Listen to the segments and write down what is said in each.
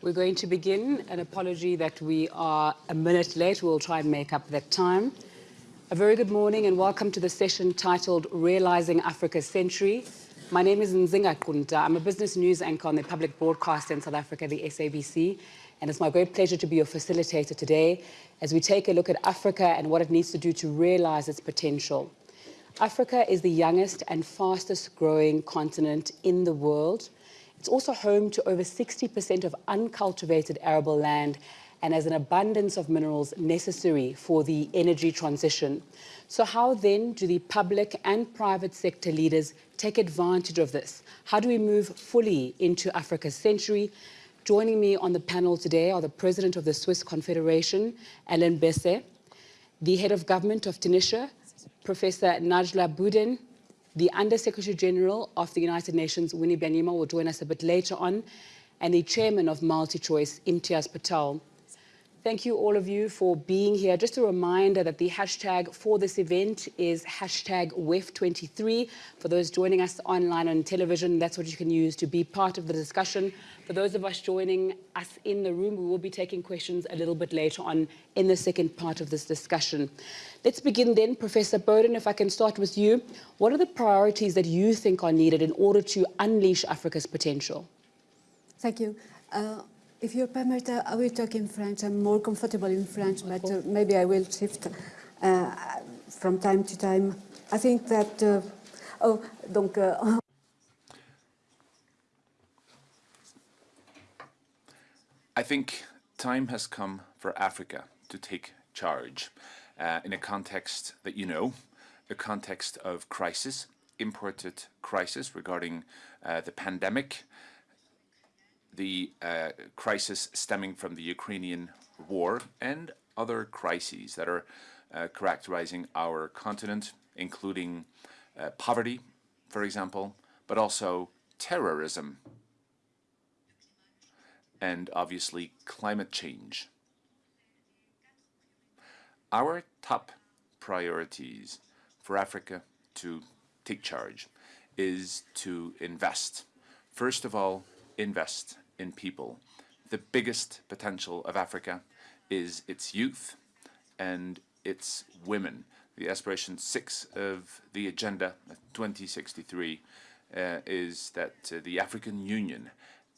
We're going to begin. An apology that we are a minute late. We'll try and make up that time. A very good morning and welcome to the session titled Realizing Africa's Century. My name is Nzinga Qunta. I'm a business news anchor on the public broadcaster in South Africa, the SABC, and it's my great pleasure to be your facilitator today as we take a look at Africa and what it needs to do to realize its potential. Africa is the youngest and fastest growing continent in the world. It's also home to over 60% of uncultivated arable land and has an abundance of minerals necessary for the energy transition. So how then do the public and private sector leaders take advantage of this? How do we move fully into Africa's century? Joining me on the panel today are the President of the Swiss Confederation, Alain Berset, the Head of Government of Tunisia, Professor Najla Bouden, the Under-Secretary General of the United Nations, Winnie Byanyima, will join us a bit later on, and the Chairman of MultiChoice, Imtiaz Patel. Thank you all of you for being here. Just a reminder that the hashtag for this event is hashtag WEF23. For those joining us online on television, that's what you can use to be part of the discussion. For those of us joining us in the room, we will be taking questions a little bit later on in the second part of this discussion. Let's begin then. Professor Bouden, if I can start with you. What are the priorities that you think are needed in order to unleash Africa's potential? Thank you. Uh, if you permit, uh, I will talk in French. I'm more comfortable in French, but uh, maybe I will shift uh, from time to time. I think that... Uh, oh, donc... Uh, I think time has come for Africa to take charge uh, in a context that you know, a context of crisis, imported crisis regarding the pandemic, the uh, crisis stemming from the Ukrainian war and other crises that are uh, characterizing our continent, including uh, poverty, for example, but also terrorism and obviously climate change. Our top priorities for Africa to take charge is to invest. First of all, invest in people. The biggest potential of Africa is its youth and its women. The aspiration six of the Agenda 2063 uh, is that uh, the African Union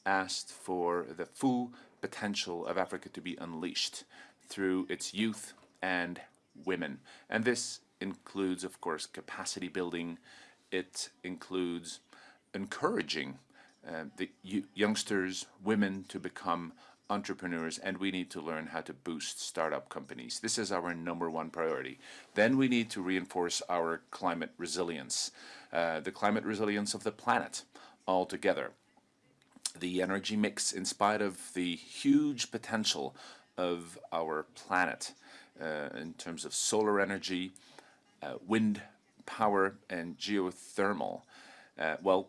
asked for the full potential of Africa to be unleashed through its youth and women. And this includes, of course, capacity building. It includes encouraging uh, the youngsters, women to become entrepreneurs and we need to learn how to boost startup companies. This is our number one priority. Then we need to reinforce our climate resilience, uh, the climate resilience of the planet altogether. The energy mix, in spite of the huge potential of our planet uh, in terms of solar energy, uh, wind power and geothermal, uh, well,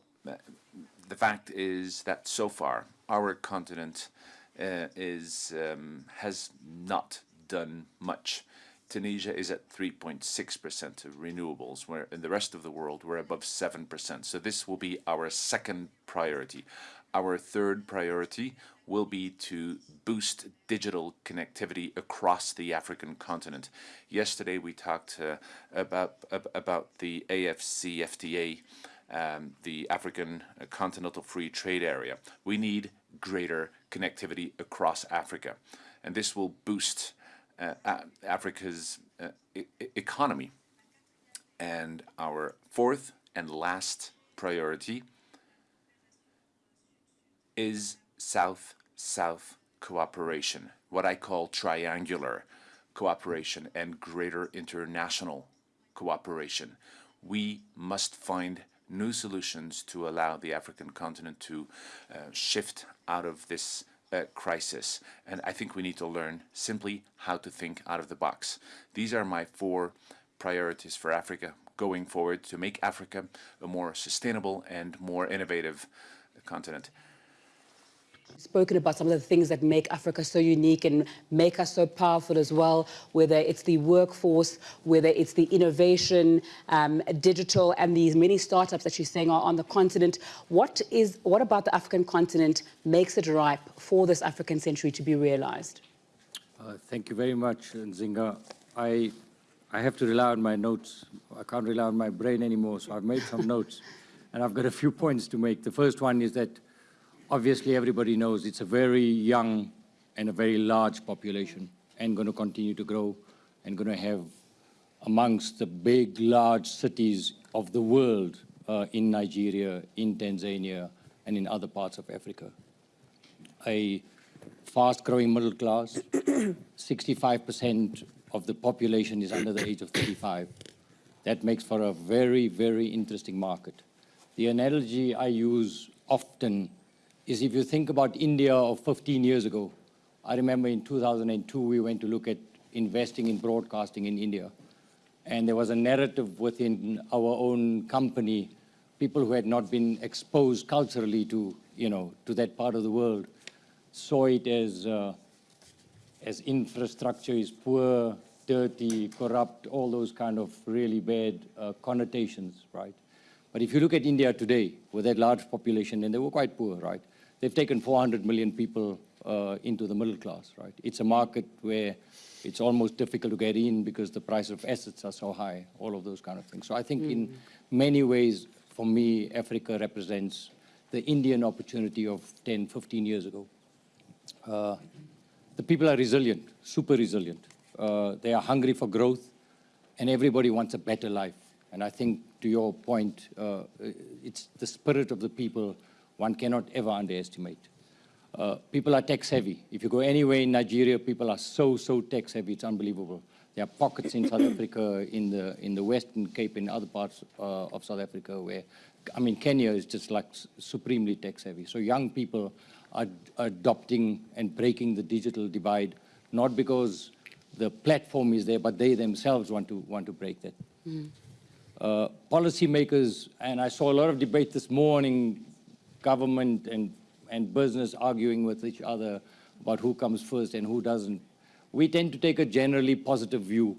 the fact is that so far our continent uh, is um, has not done much. Tunisia is at 3.6% of renewables, where in the rest of the world we're above 7%. So this will be our second priority. Our third priority will be to boost digital connectivity across the African continent. Yesterday we talked uh, about about the AFCFTA um, the African Continental Free Trade Area. We need greater connectivity across Africa, and this will boost uh, Africa's uh, e economy. And our fourth and last priority is South-South cooperation, what I call triangular cooperation and greater international cooperation. We must find new solutions to allow the African continent to uh, shift out of this uh, crisis. And I think we need to learn simply how to think out of the box. These are my four priorities for Africa going forward to make Africa a more sustainable and more innovative continent. Spoken about some of the things that make Africa so unique and make us so powerful as well, whether it's the workforce, whether it's the innovation, um, digital, and these many startups that you're saying are on the continent. What is what about the African continent makes it ripe for this African century to be realized? Uh, thank you very much, Nzinga. I, I have to rely on my notes. I can't rely on my brain anymore, so I've made some notes. And I've got a few points to make. The first one is that obviously everybody knows it's a very young and a very large population and going to continue to grow and going to have amongst the big, large cities of the world uh, in Nigeria, in Tanzania, and in other parts of Africa. A fast-growing middle class, 65% of the population is under the age of 35. That makes for a very, very interesting market. The analogy I use often is if you think about India of 15 years ago, I remember in 2002 we went to look at investing in broadcasting in India. And there was a narrative within our own company, people who had not been exposed culturally to, you know, to that part of the world, saw it as, uh, as infrastructure is poor, dirty, corrupt, all those kind of really bad uh, connotations, right? But if you look at India today, with that large population, and they were quite poor, right? They've taken 400 million people uh, into the middle class, right? It's a market where it's almost difficult to get in because the price of assets are so high, all of those kind of things. So I think mm. in many ways, for me, Africa represents the Indian opportunity of 10, 15 years ago. Uh, the people are resilient, super resilient. Uh, they are hungry for growth, and everybody wants a better life. And I think, to your point, uh, it's the spirit of the people one cannot ever underestimate. Uh, people are tech savvy. If you go anywhere in Nigeria, people are so, so tech savvy, it's unbelievable. There are pockets in South Africa, in the, in the Western Cape, in other parts uh, of South Africa where, I mean, Kenya is just like supremely tech savvy. So young people are adopting and breaking the digital divide, not because the platform is there, but they themselves want to, want to break that. Mm. Uh, policymakers, and I saw a lot of debate this morning, government and, and business arguing with each other about who comes first and who doesn't. We tend to take a generally positive view.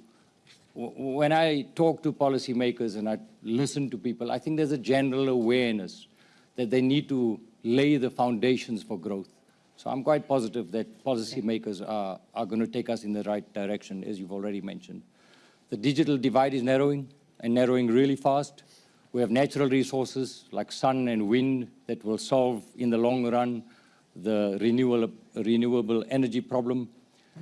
When I talk to policymakers and I listen to people, I think there's a general awareness that they need to lay the foundations for growth. So I'm quite positive that policymakers are, are going to take us in the right direction, as you've already mentioned. The digital divide is narrowing, and narrowing really fast. We have natural resources like sun and wind that will solve, in the long run, the renewable, renewable energy problem.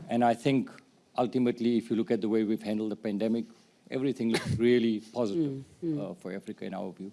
And I think, ultimately, if you look at the way we've handled the pandemic, everything looks really positive mm, mm. Uh, for Africa in our view.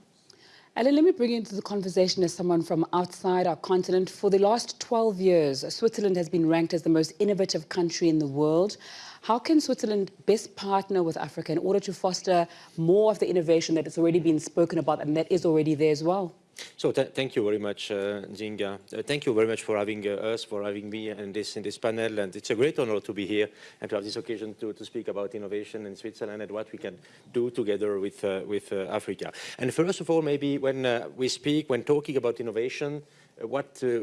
Alain, let me bring you into the conversation as someone from outside our continent. For the last 12 years, Switzerland has been ranked as the most innovative country in the world. How can Switzerland best partner with Africa in order to foster more of the innovation that has already been spoken about and that is already there as well? So th thank you very much, uh, Zinga. Uh, thank you very much for having uh, us, for having me in this in this panel, and it's a great honor to be here and to have this occasion to, to speak about innovation in Switzerland and what we can do together with uh, with uh, Africa. And first of all, maybe when uh, we speak, when talking about innovation, what uh,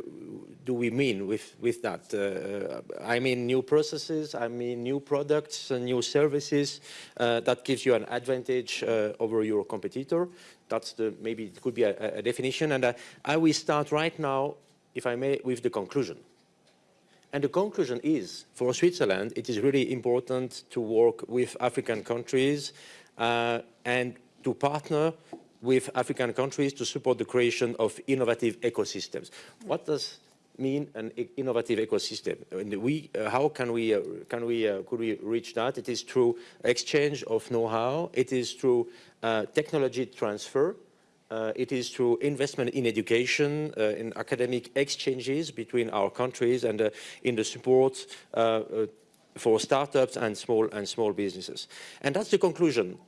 do we mean with, with that? Uh, I mean new processes, I mean new products, and new services that gives you an advantage over your competitor. That's the, maybe it could be a, a definition. And I will start right now, if I may, with the conclusion. And the conclusion is, for Switzerland, it is really important to work with African countries uh, and to partner with African countries to support the creation of innovative ecosystems. What does mean an innovative ecosystem? And we, uh, how can we, uh, can we, uh, could we reach that? It is through exchange of know-how. It is through uh, technology transfer. Uh, it is through investment in education, uh, in academic exchanges between our countries and in the support for startups and small and small businesses. And that's the conclusion.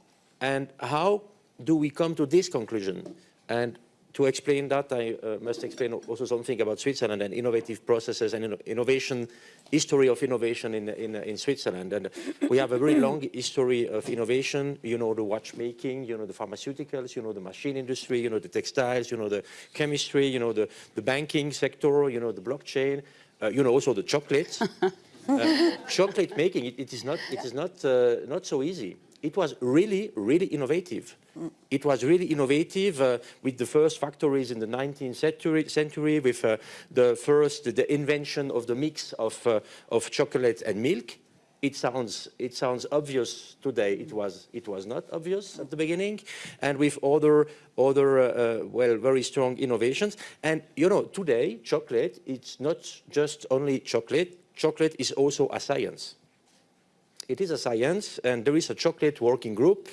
And how do we come to this conclusion? And to explain that, I uh, must explain also something about Switzerland and innovative processes and inno innovation, history of innovation in, in, in Switzerland. And we have a very long history of innovation. You know the watchmaking, you know the pharmaceuticals, you know the machine industry, you know the textiles, you know the chemistry, you know the, the banking sector, you know the blockchain, uh, you know also the chocolate. uh, chocolate making, it, it is not, it is not, uh, not so easy. It was really, really innovative. It was really innovative uh, with the first factories in the 19th century, century with uh, the first, the invention of the mix of, uh, of chocolate and milk. It sounds, it sounds obvious today. It was, it was not obvious at the beginning. And with other, other uh, uh, well, very strong innovations. And, you know, today, chocolate, it's not just only chocolate. Chocolate is also a science. It is a science, and there is a chocolate working group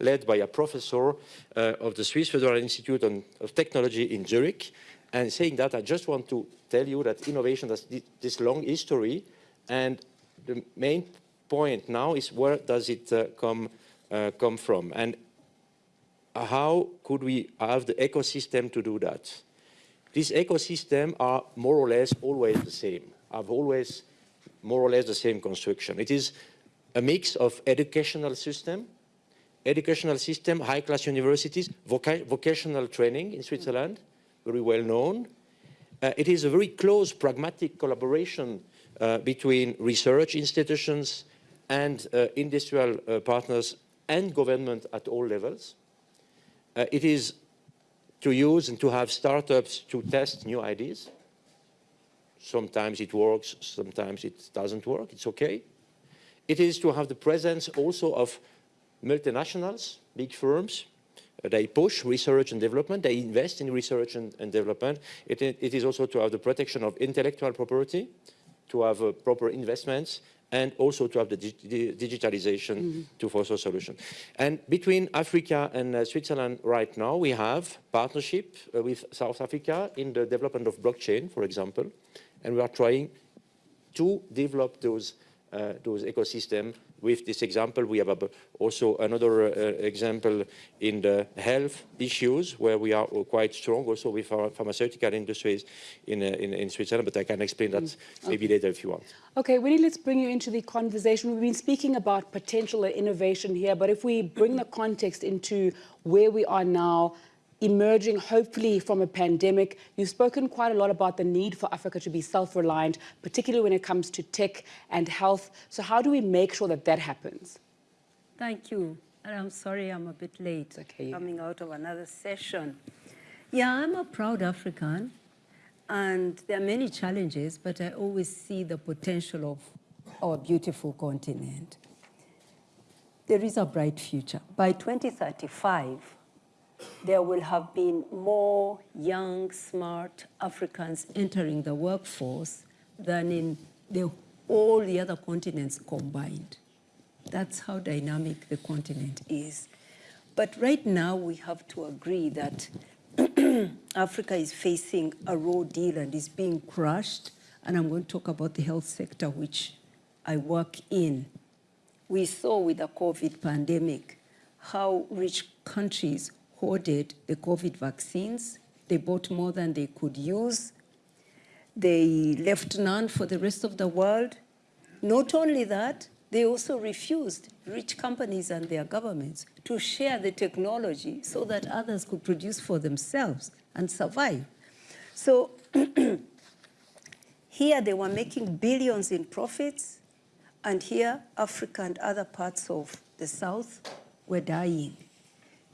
led by a professor uh, of the Swiss Federal Institute of Technology in Zurich. And saying that, I just want to tell you that innovation has this long history. And the main point now is where does it uh, come, uh, come from? And how could we have the ecosystem to do that? These ecosystems are more or less always the same, have always more or less the same construction. It is a mix of educational system, educational system, high-class universities, voca vocational training in Switzerland, very well known. Uh, it is a very close pragmatic collaboration uh, between research institutions and uh, industrial uh, partners and government at all levels. Uh, it is to use and to have startups to test new ideas. Sometimes it works, sometimes it doesn't work, it's okay. It is to have the presence also of multinationals, big firms, uh, they push research and development, they invest in research and, and development. It, it is also to have the protection of intellectual property, to have uh, proper investments, and also to have the dig digitalization mm -hmm. to foster solution. And between Africa and uh, Switzerland right now, we have partnership uh, with South Africa in the development of blockchain, for example, and we are trying to develop those, uh, those ecosystems with this example. We have also another uh, example in the health issues where we are quite strong also with our pharmaceutical industries in, uh, in, in, Switzerland, but I can explain that mm. maybe later if you want. Okay, Winnie, let's bring you into the conversation. We've been speaking about potential innovation here, but if we bring the context into where we are now, emerging hopefully from a pandemic. You've spoken quite a lot about the need for Africa to be self-reliant, particularly when it comes to tech and health. So how do we make sure that that happens? Thank you. And I'm sorry I'm a bit late okay. coming out of another session. Yeah, I'm a proud African and there are many challenges, but I always see the potential of our beautiful continent. There is a bright future. By 2035, there will have been more young, smart Africans entering the workforce than in the, all the other continents combined. That's how dynamic the continent is. But right now, we have to agree that Africa is facing a raw deal and is being crushed. And I'm going to talk about the health sector, which I work in. We saw with the COVID pandemic how rich countries hoarded the COVID vaccines. They bought more than they could use. They left none for the rest of the world. Not only that, they also refused rich companies and their governments to share the technology so that others could produce for themselves and survive. So here they were making billions in profits, and here Africa and other parts of the South were dying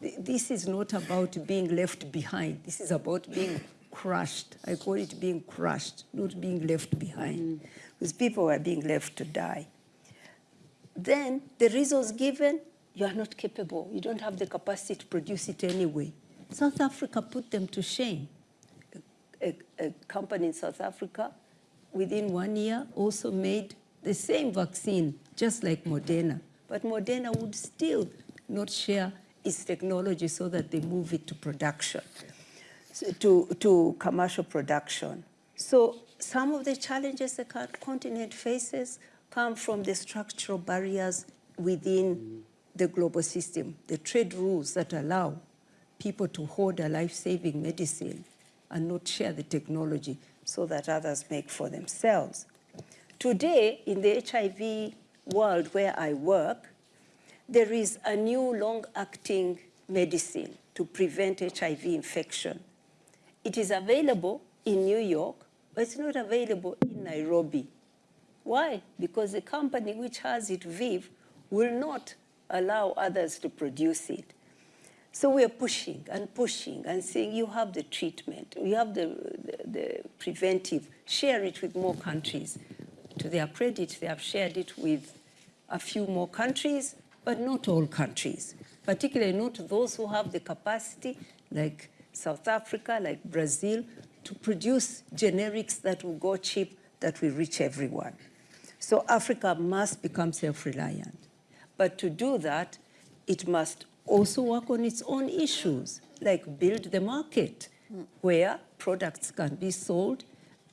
this is not about being left behind. This is about being crushed. I call it being crushed, not being left behind. Mm. Because people are being left to die. Then the reasons given, you are not capable. You don't have the capacity to produce it anyway. South Africa put them to shame. A, a, a company in South Africa, within one year, also made the same vaccine, just like Moderna. But Moderna would still not share its technology so that they move it to production, to, to commercial production. So some of the challenges the continent faces come from the structural barriers within the global system, the trade rules that allow people to hoard a life-saving medicine and not share the technology so that others make for themselves. Today, in the HIV world where I work, there is a new long-acting medicine to prevent HIV infection. It is available in New York, but it's not available in Nairobi. Why? Because the company which has it, ViiV, will not allow others to produce it. So we are pushing and pushing and saying, you have the treatment, you have the, the, the, preventive, share it with more countries. To their credit, they have shared it with a few more countries, but not all countries, particularly not those who have the capacity, like South Africa, like Brazil, to produce generics that will go cheap, that will reach everyone. So Africa must become self-reliant. But to do that, it must also work on its own issues, like build the market where products can be sold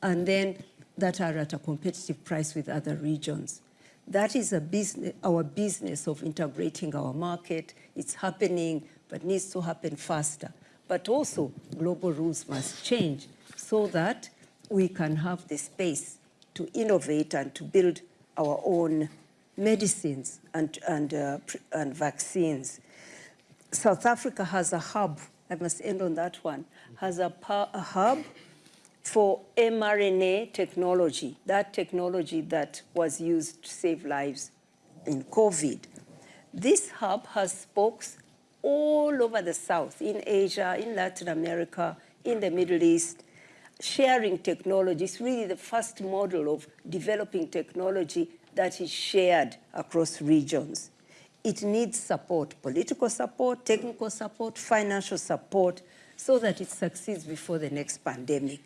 and then that are at a competitive price with other regions. That is a business, our business of integrating our market. It's happening, but needs to happen faster. But also, global rules must change so that we can have the space to innovate and to build our own medicines and, and, uh, and vaccines. South Africa has a hub, I must end on that one, has a, a hub for mRNA technology, that technology that was used to save lives in COVID. This hub has spokes all over the South, in Asia, in Latin America, in the Middle East, sharing technology. It's really the first model of developing technology that is shared across regions. It needs support, political support, technical support, financial support, so that it succeeds before the next pandemic.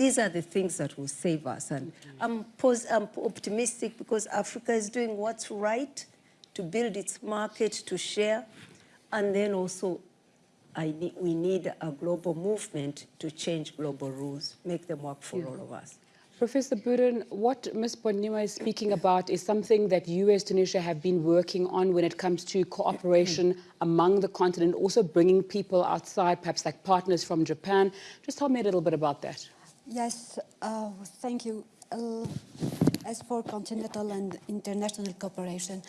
These are the things that will save us. And I'm, I'm optimistic because Africa is doing what's right to build its market, to share, and then also need, we need a global movement to change global rules, make them work for yeah. all of us. Professor Bouden, what Ms. Byanyima is speaking about is something that you as Tunisia have been working on when it comes to cooperation among the continent, also bringing people outside, perhaps like partners from Japan. Just tell me a little bit about that. Yes, uh, thank you. Uh, as for continental and international cooperation,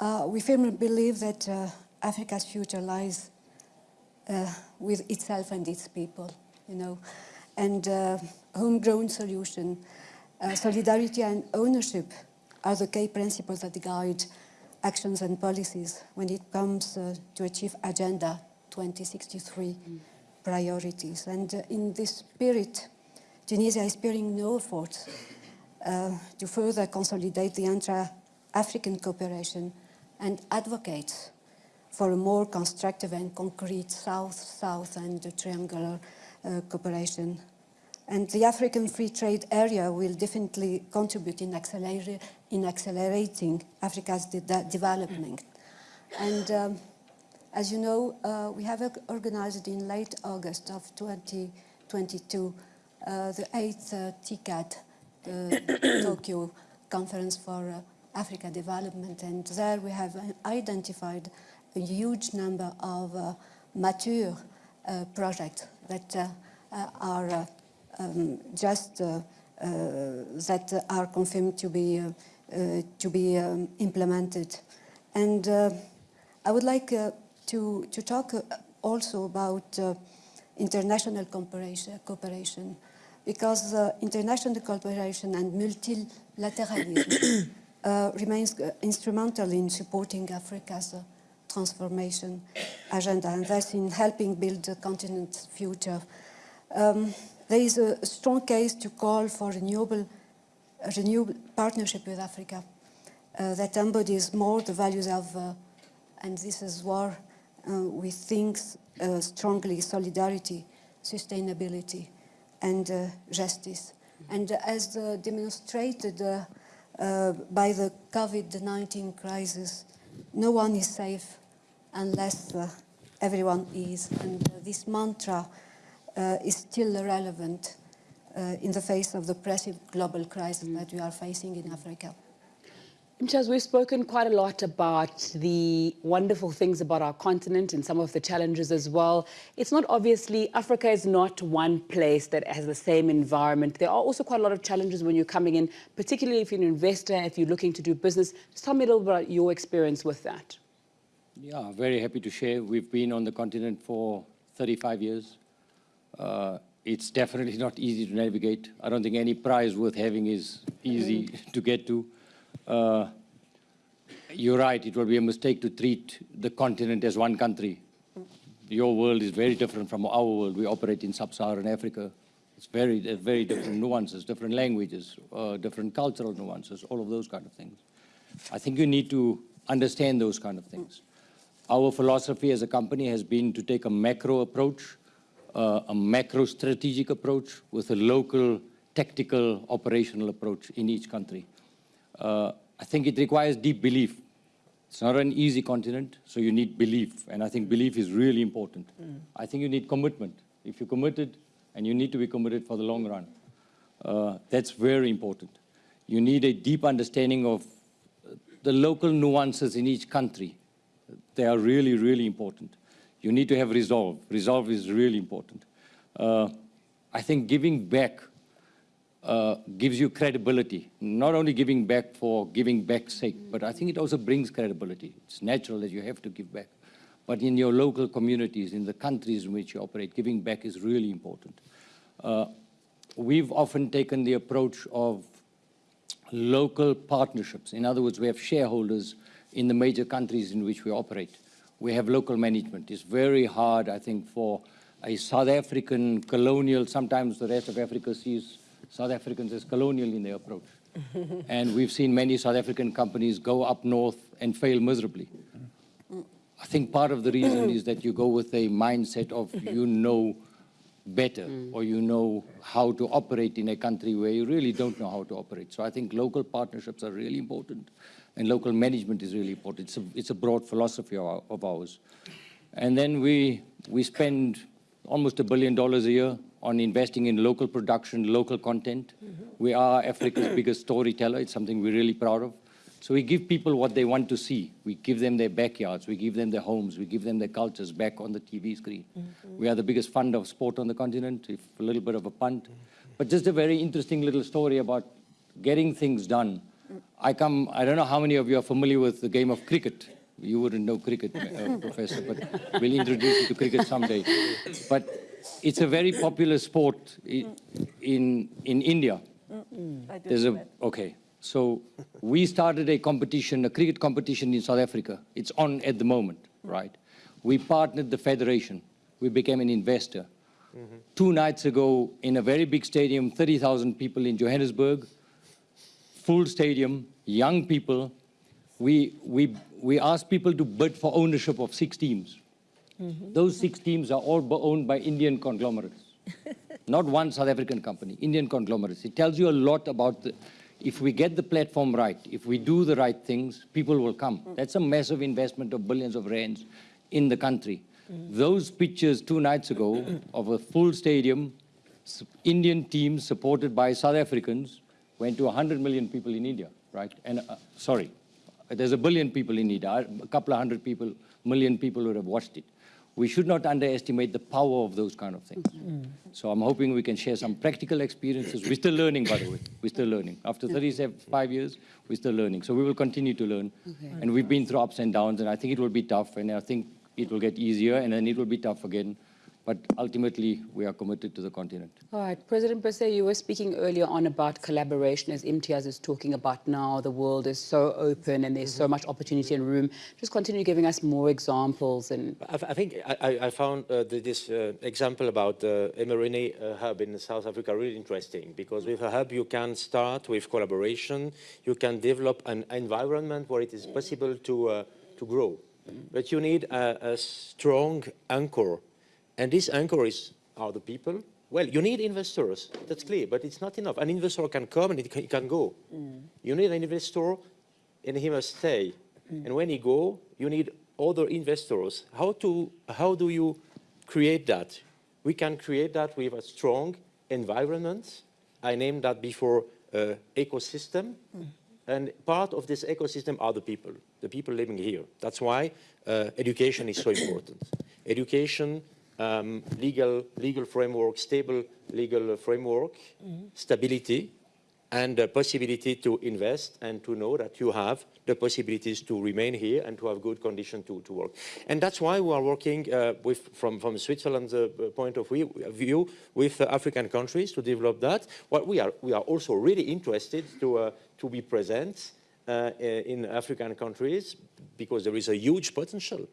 uh, we firmly believe that uh, Africa's future lies uh, with itself and its people, you know and uh, homegrown solution. Solidarity and ownership are the key principles that guide actions and policies when it comes to achieve Agenda 2063 mm. priorities. And in this spirit, Tunisia is sparing no efforts uh, to further consolidate the intra-African cooperation and advocates for a more constructive and concrete South-South and triangular uh, cooperation. And the African Free Trade Area will definitely contribute in, acceler in accelerating Africa's de development. And um, as you know, uh, we have organized in late August of 2022 uh, the eighth uh, TICAD, the Tokyo Conference for uh, Africa Development, and there we have identified a huge number of uh, mature uh, projects that uh, uh, are um, just that are confirmed to be to be um, implemented. And I would like to to talk also about international cooperation, cooperation because uh, international cooperation and multilateralism uh, remains uh, instrumental in supporting Africa's transformation agenda and thus in helping build the continent's future. Um, there is a strong case to call for renewable, a renewable partnership with Africa uh, that embodies more the values of, uh, and this is where uh, we think uh, strongly, solidarity, sustainability, and uh, justice. And as demonstrated uh, by the COVID-19 crisis, no one is safe unless uh, everyone is. And uh, this mantra uh, is still relevant uh, in the face of the oppressive global crisis mm. that we are facing in Africa. Imtiaz, we've spoken quite a lot about the wonderful things about our continent and some of the challenges as well. It's not obviously, Africa is not one place that has the same environment. There are also quite a lot of challenges when you're coming in, particularly if you're an investor, if you're looking to do business. Just tell me a little bit about your experience with that. Yeah, very happy to share. We've been on the continent for 35 years. Uh, it's definitely not easy to navigate. I don't think any prize worth having is easy to get to. Uh, you're right, it would be a mistake to treat the continent as one country. Your world is very different from our world. We operate in sub-Saharan Africa. It's very, very different nuances, different languages, uh, different cultural nuances, all of those kind of things. I think you need to understand those kind of things. Our philosophy as a company has been to take a macro approach, uh, a macro strategic approach with a local tactical operational approach in each country. Uh, I think it requires deep belief. It's not an easy continent, so you need belief, and I think belief is really important. I think you need commitment. If you're committed, and you need to be committed for the long run, uh, that's very important. You need a deep understanding of the local nuances in each country. They are really, really important. You need to have resolve. Resolve is really important. Uh, I think giving back uh, gives you credibility, not only giving back for giving back's sake, but I think it also brings credibility. It's natural that you have to give back. But in your local communities, in the countries in which you operate, giving back is really important. Uh, we've often taken the approach of local partnerships. In other words, we have shareholders in the major countries in which we operate. We have local management. It's very hard, I think, for a South African colonial, sometimes the rest of Africa sees South Africans as colonial in their approach. and we've seen many South African companies go up north and fail miserably. I think part of the reason is that you go with a mindset of you know better mm. or you know how to operate in a country where you really don't know how to operate. So I think local partnerships are really important and local management is really important. It's a, it's a broad philosophy of, our, of ours. And then we, we spend almost a billion dollars a year on investing in local production, local content. We are Africa's mm-hmm. biggest storyteller. It's something we're really proud of. So we give people what they want to see. We give them their backyards, we give them their homes, we give them their cultures back on the TV screen. Mm-hmm. We are the biggest fund of sport on the continent, if a little bit of a punt. Mm-hmm. But just a very interesting little story about getting things done. Mm. I come, I don't know how many of you are familiar with the game of cricket. You wouldn't know cricket, uh, Professor, but we'll introduce you to cricket someday. But it's a very popular sport in, in, in India. There's a, okay. So we started a competition, a cricket competition in South Africa. It's on at the moment, right? We partnered the federation. We became an investor. Two nights ago, in a very big stadium, 30,000 people in Johannesburg, full stadium, young people, we, we, we asked people to bid for ownership of six teams. Mm-hmm. Those six teams are all owned by Indian conglomerates. Not one South African company, Indian conglomerates. It tells you a lot about the, if we get the platform right, if we do the right things, people will come. Mm. That's a massive investment of billions of rands in the country. Mm. Those pictures two nights ago of a full stadium, Indian teams supported by South Africans, went to 100 million people in India, right? And uh, sorry, there's a billion people in India, a couple of hundred people, million people would have watched it. We should not underestimate the power of those kind of things. Mm. So I'm hoping we can share some practical experiences. We're still learning, by the way. We're still learning. After 35 years, we're still learning. So we will continue to learn. And we've been through ups and downs, and I think it will be tough, and I think it will get easier, and then it will be tough again. But ultimately, we are committed to the continent. All right, President Berset, you were speaking earlier on about collaboration, as Imtiaz is talking about now. The world is so open and there's so much opportunity and room. Just continue giving us more examples and I, I think I, I- I found uh, the, this uh, example about uh, mRNA uh, hub in South Africa really interesting because with a hub you can start with collaboration, you can develop an environment where it is possible to, uh, to grow. But you need a, a strong anchor. And this anchor is, are the people. Well, you need investors, that's clear, but it's not enough. An investor can come and it can, it can go. You need an investor and he must stay. And when he go, you need other investors. How, to, how do you create that? We can create that with a strong environment. I named that before uh, ecosystem. And part of this ecosystem are the people, the people living here. That's why uh, education is so important. Education, um, legal, legal framework, stable legal framework, stability, and the possibility to invest and to know that you have the possibilities to remain here and to have good conditions to, to work. And that's why we are working uh, with, from, from Switzerland's uh, point of view, view with uh, African countries to develop that. What we are, we are also really interested to, uh, to be present uh, in African countries because there is a huge potential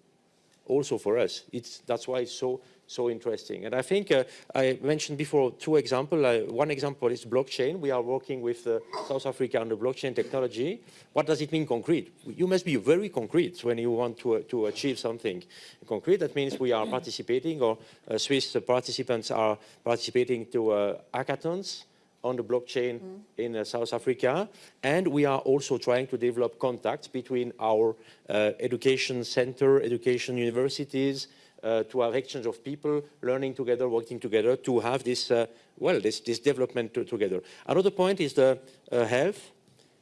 also for us. It's, that's why it's so, so interesting. And I think uh, I mentioned before two examples. Uh, one example is blockchain. We are working with uh, South Africa on the blockchain technology. What does it mean concrete? You must be very concrete when you want to, to achieve something concrete. That means we are participating or uh, Swiss participants are participating to uh, hackathons on the blockchain mm. in uh, South Africa. And we are also trying to develop contacts between our uh, education center, education universities, uh, to have exchange of people learning together, working together to have this, uh, well, this, this development to, together. Another point is the uh, health.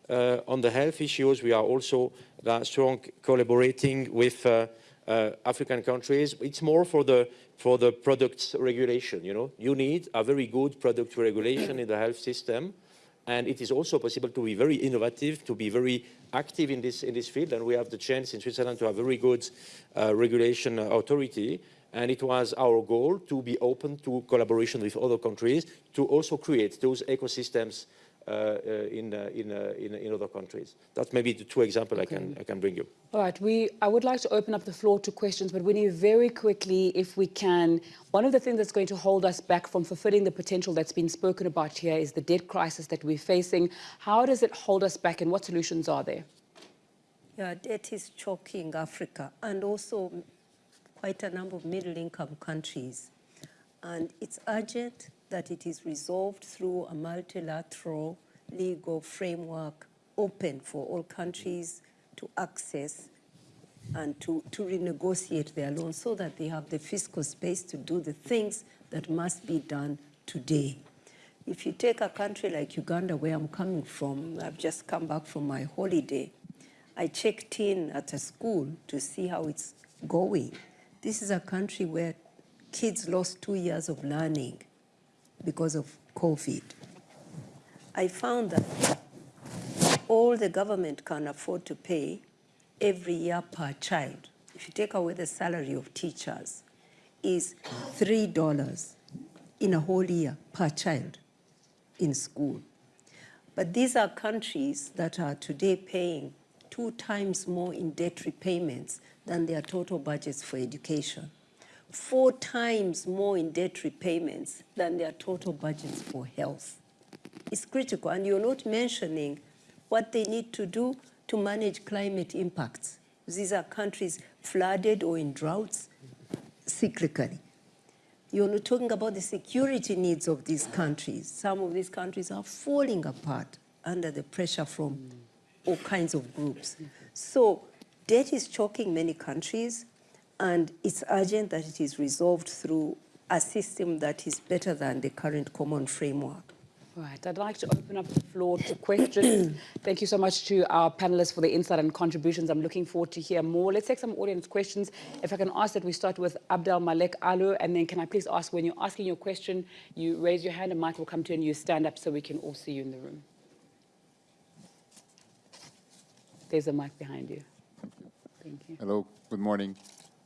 Uh, on the health issues, we are also strong collaborating with African countries. It's more for the for the products regulation, you know. You need a very good product regulation in the health system. And it is also possible to be very innovative, to be very active in this, in this field. And we have the chance in Switzerland to have very good uh, regulation authority. And it was our goal to be open to collaboration with other countries to also create those ecosystems uh, uh, Uh, uh, in, uh, in, uh, in, in, other countries. That's maybe the two examples okay. I, can, I can bring you. All right, we, I would like to open up the floor to questions, but we need very quickly, if we can, one of the things that's going to hold us back from fulfilling the potential that's been spoken about here is the debt crisis that we're facing. How does it hold us back and what solutions are there? Yeah, debt is choking Africa and also quite a number of middle-income countries. And it's urgent that it is resolved through a multilateral legal framework open for all countries to access and to, to renegotiate their loans so that they have the fiscal space to do the things that must be done today. If you take a country like Uganda, where I'm coming from, I've just come back from my holiday, I checked in at a school to see how it's going. This is a country where kids lost two years of learning because of COVID. I found that all the government can afford to pay every year per child, if you take away the salary of teachers, is $3 in a whole year per child in school. But these are countries that are today paying two times more in debt repayments than their total budgets for education four times more in debt repayments than their total budgets for health. It's critical, and you're not mentioning what they need to do to manage climate impacts. These are countries flooded or in droughts cyclically. You're not talking about the security needs of these countries. Some of these countries are falling apart under the pressure from all kinds of groups. So debt is choking many countries. And it's urgent that it is resolved through a system that is better than the current common framework. Right, I'd like to open up the floor to questions. Thank you so much to our panelists for the insight and contributions. I'm looking forward to hear more. Let's take some audience questions. If I can ask that we start with Abdel Malek Alu, and then can I please ask when you're asking your question, you raise your hand and Mike will come to you and you stand up so we can all see you in the room. There's a mic behind you. Thank you. Hello, good morning.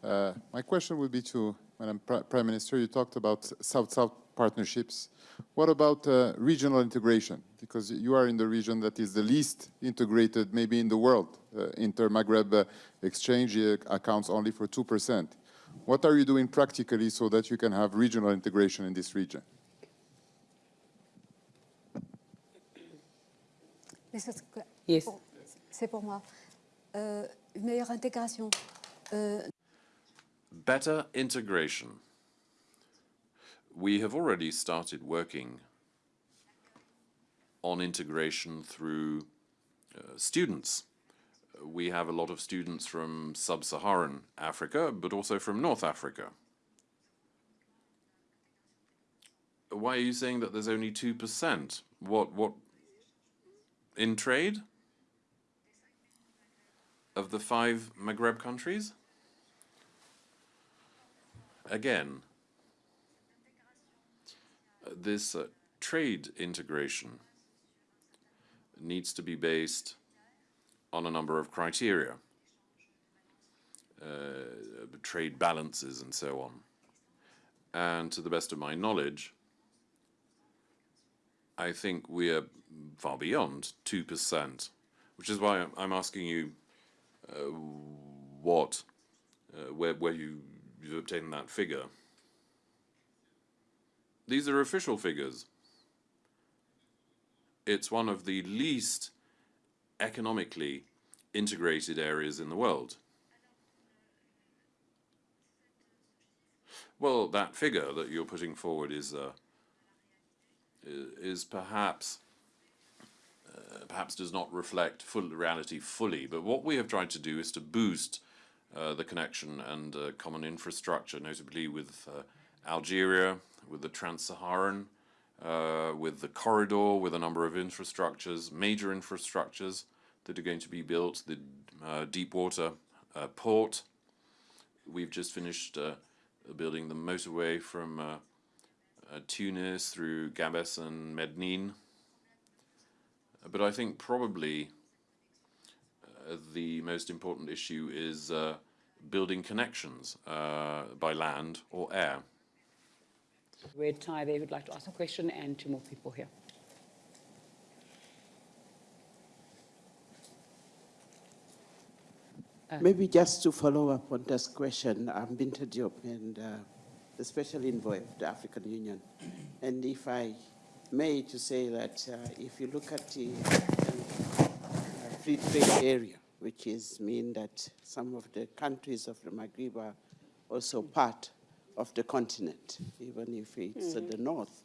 Uh, my question would be to Madam Prime Minister. You talked about South-South partnerships. What about uh, regional integration? Because you are in the region that is the least integrated, maybe in the world. Uh, Inter-Maghreb uh, exchange uh, accounts only for 2%. What are you doing practically so that you can have regional integration in this region? Yes. C'est pour moi. Euh, une meilleure intégration. Euh, Better integration. We have already started working on integration through uh, students. We have a lot of students from sub-Saharan Africa, but also from North Africa. Why are you saying that there's only 2%? What, what, in trade? of the five Maghreb countries? Again, this uh, trade integration needs to be based on a number of criteria, uh, trade balances and so on. And to the best of my knowledge, I think we are far beyond 2%, which is why I'm asking you uh, what, uh, where, where you, you've obtained that figure. These are official figures. It's one of the least economically integrated areas in the world. Well, that figure that you're putting forward is uh, is perhaps uh, perhaps does not reflect full reality fully. But what we have tried to do is to boost uh, the connection and uh, common infrastructure, notably with uh, Algeria, with the Trans-Saharan, uh, with the corridor, with a number of infrastructures, major infrastructures that are going to be built, the deep water port. We've just finished building the motorway from Tunis through Gabes and Medenine. But I think probably the most important issue is uh, building connections uh, by land or air. Red tie there would like to ask a question and two more people here. Maybe just to follow up on this question, I'm Bineta Diop and uh, the special envoy of the African Union. And if I may to say that uh, if you look at the uh, free trade area, which is mean that some of the countries of the Maghreb are also part of the continent, even if it's mm. at the north.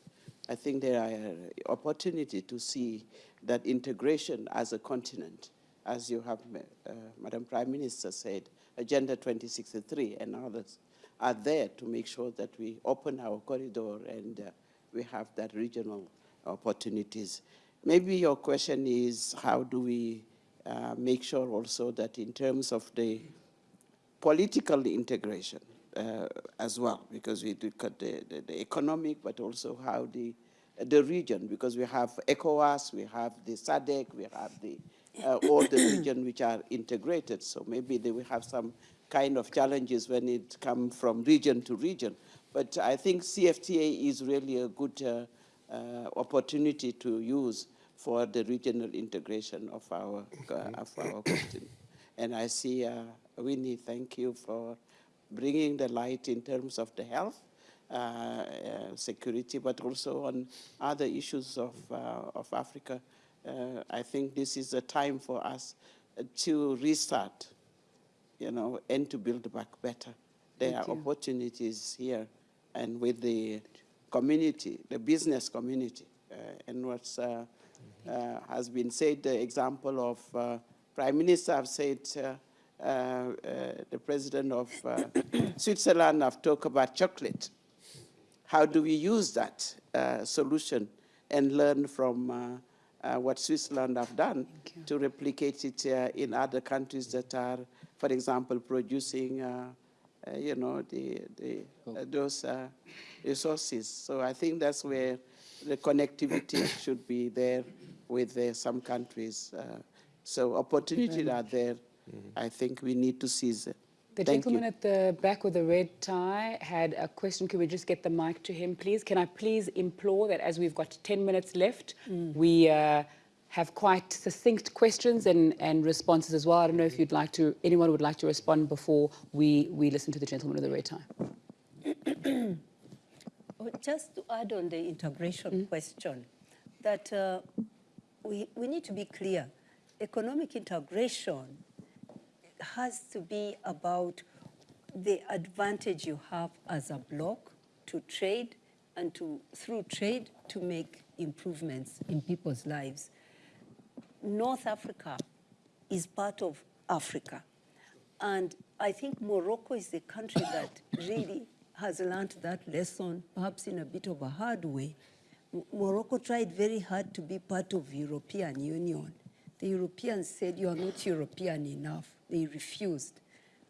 I think there are opportunity to see that integration as a continent, as you have, uh, Madam Prime Minister said, Agenda 2063 and others are there to make sure that we open our corridor and uh, we have that regional opportunities. Maybe your question is how do we uh, make sure also that in terms of the political integration uh, as well, because we look at the, the, the, economic, but also how the, the region, because we have ECOWAS, we have the SADC, we have the, uh, all the region which are integrated. So maybe they will have some kind of challenges when it comes from region to region. But I think CFTA is really a good uh, uh, opportunity to use for the regional integration of our, uh, of our continent. And I see, uh, Winnie, thank you for bringing the light in terms of the health, uh, uh, security, but also on other issues of, of Africa. I think this is a time for us to restart you know, and to build back better. There Thank are you. opportunities here and with the community, the business community. Uh, and what uh, uh, has been said, the example of uh, Prime Minister have said, uh, uh, the President of Switzerland have talked about chocolate. How do we use that solution and learn from what Switzerland have done to replicate it in other countries that are for example, producing, uh, uh, you know, the, the, uh, those resources. So I think that's where the connectivity should be there with some countries. so opportunities are there. Mm -hmm. I think we need to seize it. The Thank gentleman you. at the back with the red tie had a question. Could we just get the mic to him, please? Can I please implore that as we've got 10 minutes left, mm. we uh, have quite succinct questions and, and responses as well. I don't know if you'd like to, anyone would like to respond before we, we listen to the gentleman with the red tie. Just to add on the integration mm -hmm. question, that uh, we, we need to be clear. Economic integration has to be about the advantage you have as a bloc to trade and to, through trade, to make improvements in people's lives. North Africa is part of Africa. And I think Morocco is the country that really has learned that lesson, perhaps in a bit of a hard way. Morocco tried very hard to be part of European Union. The Europeans said, you are not European enough. They refused.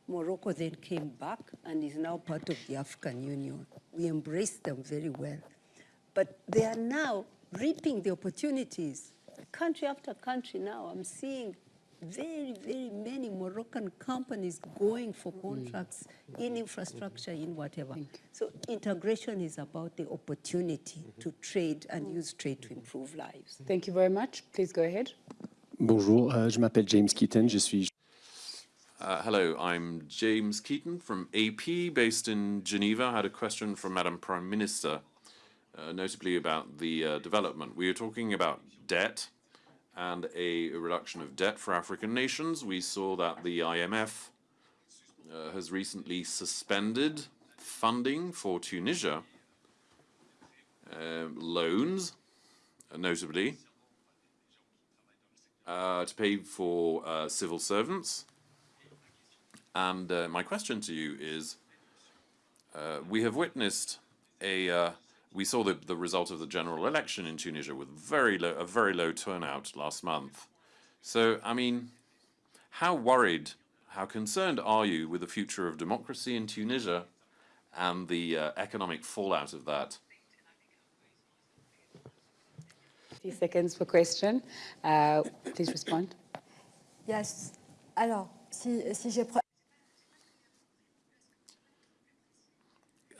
Morocco then came back and is now part of the African Union. We embraced them very well. But they are now reaping the opportunities. Country after country now, I'm seeing very, very many Moroccan companies going for contracts in infrastructure, in whatever. So integration is about the opportunity to trade and use trade to improve lives. Thank you very much. Please go ahead. Bonjour, euh, je m'appelle James Keaten, je suis Uh, hello, I'm James Keaten from AP, based in Geneva. I had a question from Madam Prime Minister, uh, notably about the uh, development. We are talking about debt and a reduction of debt for African nations. We saw that the IMF uh, has recently suspended funding for Tunisia, um, loans, uh, notably, uh, to pay for uh, civil servants. And uh, my question to you is, uh, we have witnessed a, uh, we saw the, the result of the general election in Tunisia with very low, a very low turnout last month. So, I mean, how worried, how concerned are you with the future of democracy in Tunisia and the uh, economic fallout of that? 50 seconds for question. Uh, please respond. Yes. Alors, si, si j'ai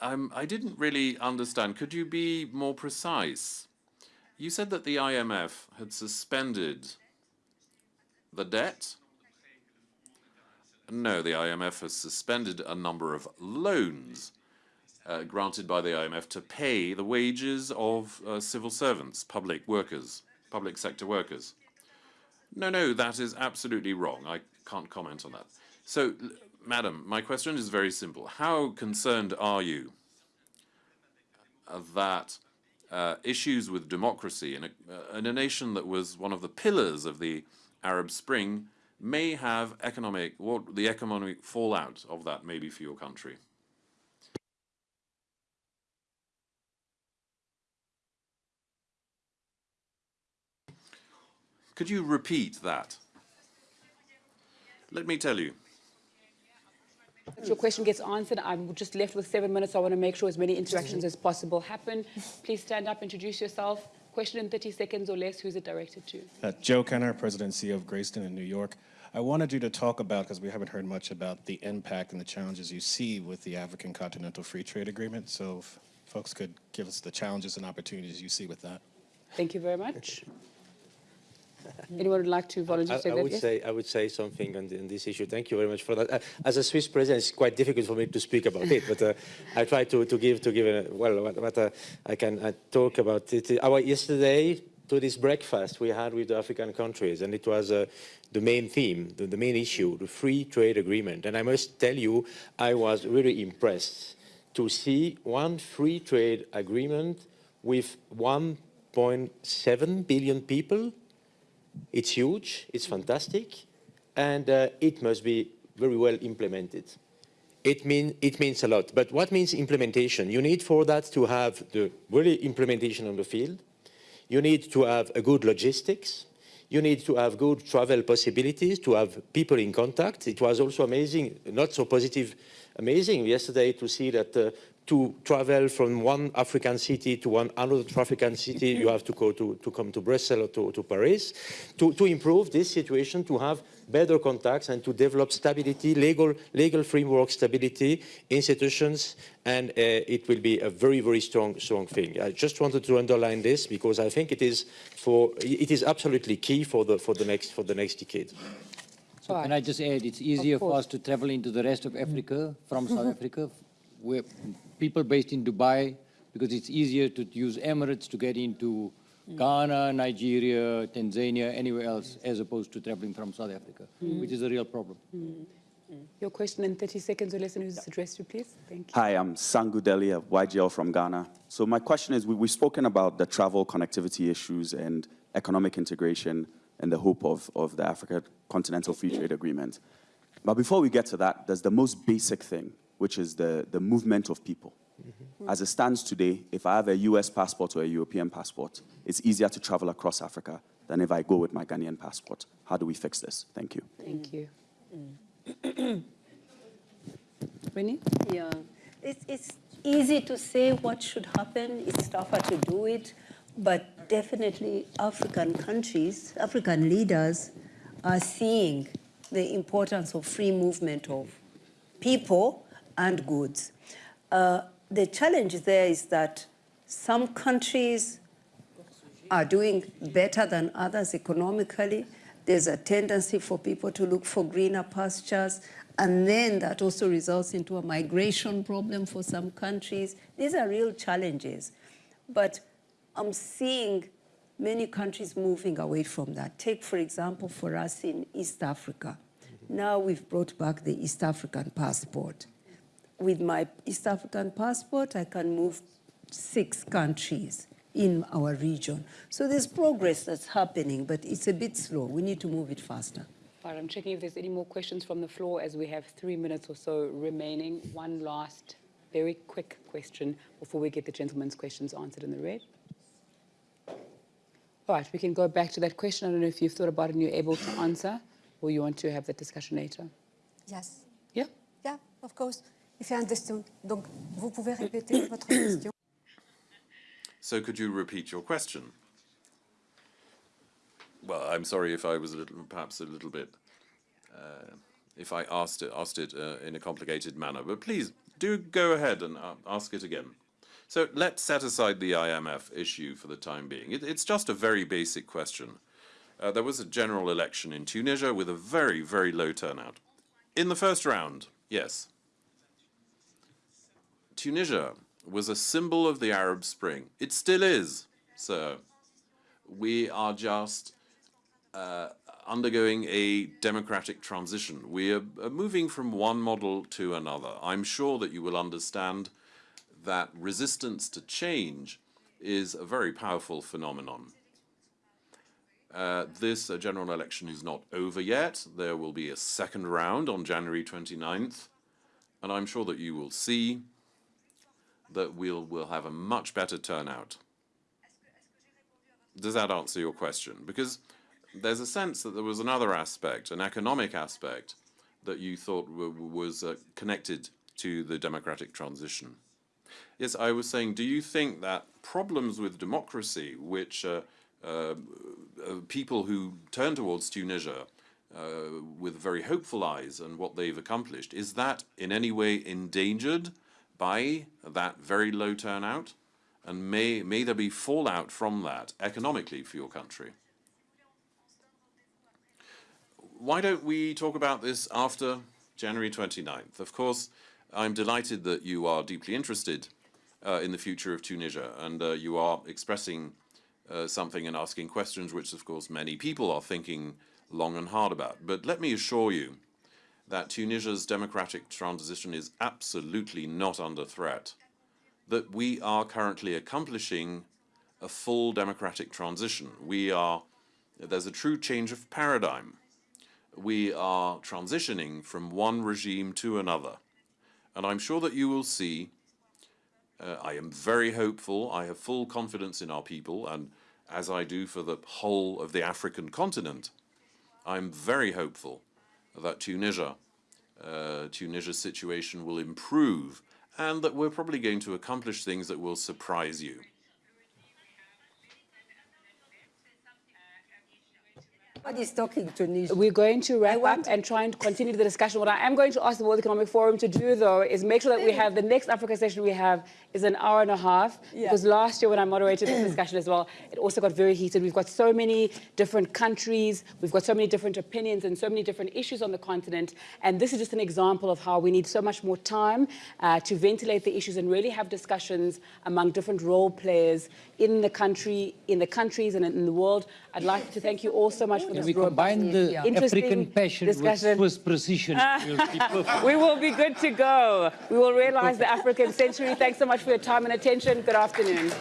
Um, I didn't really understand. Could you be more precise? You said that the IMF had suspended the debt. No, the IMF has suspended a number of loans uh, granted by the IMF to pay the wages of uh, civil servants, public workers, public sector workers. No, no, that is absolutely wrong. I can't comment on that. So, madam, my question is very simple. How concerned are you that uh, issues with democracy in a, uh, in a nation that was one of the pillars of the Arab Spring may have economic, what the economic fallout of that may be for your country? Could you repeat that? Let me tell you. If your question gets answered, I'm just left with seven minutes. I want to make sure as many interactions as possible happen. Please stand up, introduce yourself. Question in 30 seconds or less. Who's it directed to? uh, Joe Kenner, presidency of Grayston in New York. I wanted you to talk about, because we haven't heard much about the impact and the challenges you see with the African Continental Free Trade Agreement. So if folks could give us the challenges and opportunities you see with that. Thank you very much. Anyone would like to volunteer I, to take I would Yes? say I would say something on, the, on this issue. Thank you very much for that. Uh, as a Swiss president, it's quite difficult for me to speak about it, but uh, I try to, to give to give a, well what, what uh, I can uh, talk about it. Our yesterday to this breakfast we had with the African countries, and it was uh, the main theme, the, the main issue, the free trade agreement. And I must tell you, I was really impressed to see one free trade agreement with 1.7 billion people it's huge, it's fantastic, and uh, it must be very well implemented. It, mean, it means a lot. But what means implementation? You need for that to have the really implementation on the field. You need to have a good logistics. You need to have good travel possibilities, to have people in contact. It was also amazing, not so positive, amazing yesterday to see that uh, to travel from one African city to one another African city, you have to go to, to come to Brussels or to, to Paris. To, to improve this situation, to have better contacts and to develop stability, legal, legal framework stability, institutions, and uh, it will be a very, very strong, strong thing. I just wanted to underline this because I think it is, for, it is absolutely key for the, for the, next, for the next decade. So can. I just add, it's easier for us to travel into the rest of Africa from South Africa, people based in Dubai, because it's easier to use Emirates to get into mm. Ghana, Nigeria, Tanzania, anywhere else, as opposed to traveling from South Africa, mm. which is a real problem. Mm. Your question in 30 seconds or less, and who's it addressed to, please? Thank you. Hi, I'm Sangu Delle of YGL from Ghana. So my question is, we, we've spoken about the travel connectivity issues and economic integration and the hope of, of the Africa Continental Free Trade Agreement. But before we get to that, there's the most basic thing, which is the, the movement of people. Mm-hmm. As it stands today, if I have a US passport or a European passport, it's easier to travel across Africa than if I go with my Ghanaian passport. How do we fix this? Thank you. Thank you. Mm. Winnie? Yeah, it's, it's easy to say what should happen. It's tougher to do it. But definitely African countries, African leaders are seeing the importance of free movement of people and goods. Uh, the challenge there is that some countries are doing better than others economically. There's a tendency for people to look for greener pastures, and then that also results into a migration problem for some countries. These are real challenges. But I'm seeing many countries moving away from that. Take, for example, for us in East Africa. Now we've brought back the East African passport. With my East African passport, I can move six countries in our region. So there's progress that's happening, but it's a bit slow. We need to move it faster. All right, I'm checking if there's any more questions from the floor as we have three minutes or so remaining. One last, very quick question before we get the gentleman's questions answered in the red. All right, we can go back to that question. I don't know if you've thought about it and you're able to answer, or you want to have that discussion later. Yes. Yeah? Yeah, of course. Donc, vous pouvez répéter votre question. So could you repeat your question? Well, I'm sorry if I was a little, perhaps a little bit, uh, if I asked it, asked it uh, in a complicated manner, but please do go ahead and uh, ask it again. So let's set aside the IMF issue for the time being. It, it's just a very basic question. Uh, there was a general election in Tunisia with a very, very low turnout. In the first round, yes. Tunisia was a symbol of the Arab Spring. It still is, sir. We are just uh, undergoing a democratic transition. We are, moving from one model to another. I'm sure that you will understand that resistance to change is a very powerful phenomenon. Uh, this uh, general election is not over yet. There will be a second round on January 29th, and I'm sure that you will see that we'll, we'll have a much better turnout. Does that answer your question? Because there's a sense that there was another aspect, an economic aspect, that you thought was uh, connected to the democratic transition. Yes, I was saying, do you think that problems with democracy, which uh, uh, people who turn towards Tunisia uh, with very hopeful eyes and what they've accomplished, is that in any way endangered by that very low turnout? And may, may there be fallout from that economically for your country? Why don't we talk about this after January 29th? Of course, I'm delighted that you are deeply interested uh, in the future of Tunisia and uh, you are expressing uh, something and asking questions which, of course, many people are thinking long and hard about. But let me assure you that Tunisia's democratic transition is absolutely not under threat, that we are currently accomplishing a full democratic transition. We are, there's a true change of paradigm. We are transitioning from one regime to another. And I'm sure that you will see, uh, I am very hopeful, I have full confidence in our people, and as I do for the whole of the African continent, I'm very hopeful that Tunisia, uh, Tunisia's situation will improve and that we're probably going to accomplish things that will surprise you. Nobody's talking to Tunisia. We're going to wrap up and try and continue the discussion. What I am going to ask the World Economic Forum to do, though, is make sure that we have the next Africa session we have is an hour and a half. Yeah. Because last year when I moderated this discussion as well, it also got very heated. We've got so many different countries, we've got so many different opinions and so many different issues on the continent. And this is just an example of how we need so much more time uh, to ventilate the issues and really have discussions among different role players in the country, in the countries and in the world. I'd like to thank you all so much for Can this we combine the interesting African passion with discussion. Swiss precision? We'll be we will be good to go. We will realize the African century. Thanks so much for your time and attention. Good afternoon.